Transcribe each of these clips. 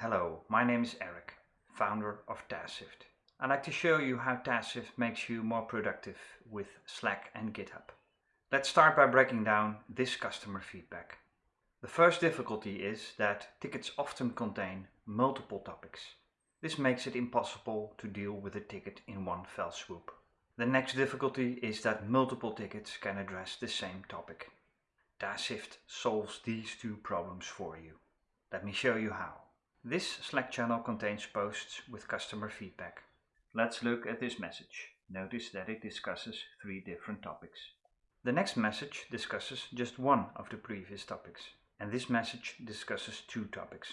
Hello, my name is Eric, founder of TaskShift. I'd like to show you how TaskShift makes you more productive with Slack and GitHub. Let's start by breaking down this customer feedback. The first difficulty is that tickets often contain multiple topics. This makes it impossible to deal with a ticket in one fell swoop. The next difficulty is that multiple tickets can address the same topic. TaskShift solves these two problems for you. Let me show you how. This Slack channel contains posts with customer feedback. Let's look at this message. Notice that it discusses three different topics. The next message discusses just one of the previous topics, and this message discusses two topics.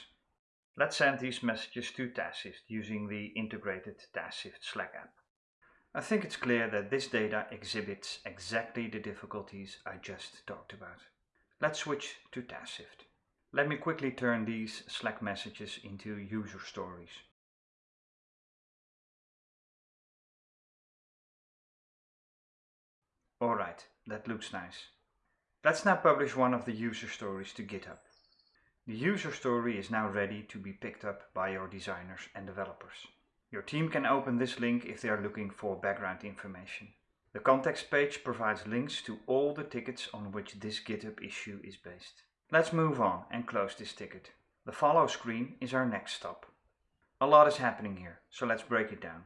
Let's send these messages to TaskShift using the integrated TaskShift Slack app. I think it's clear that this data exhibits exactly the difficulties I just talked about. Let's switch to TaskShift. Let me quickly turn these Slack messages into user stories. Alright, that looks nice. Let's now publish one of the user stories to GitHub. The user story is now ready to be picked up by your designers and developers. Your team can open this link if they are looking for background information. The context page provides links to all the tickets on which this GitHub issue is based. Let's move on and close this ticket. The follow screen is our next stop. A lot is happening here, so let's break it down.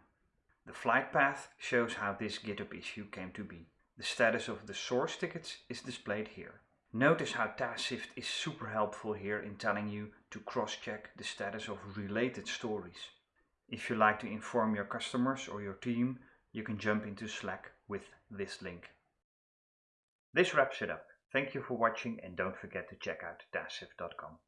The flight path shows how this GitHub issue came to be. The status of the source tickets is displayed here. Notice how TaskShift is super helpful here in telling you to cross-check the status of related stories. If you like to inform your customers or your team, you can jump into Slack with this link. This wraps it up. Thank you for watching and don't forget to check out TaskShift.com.